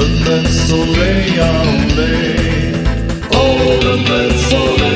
Remets olé, olé. Oh, remets olé, olé.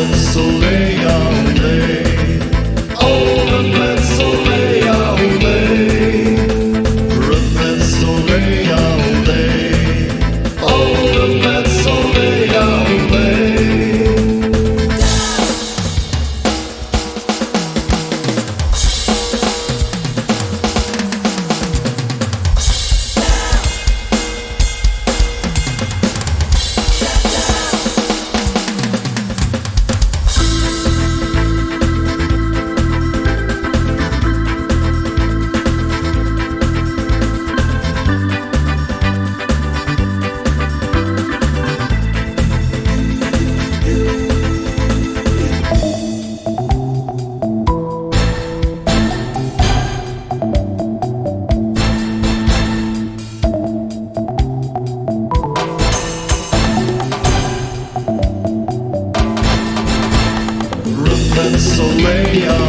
So soleil en l'air. radio.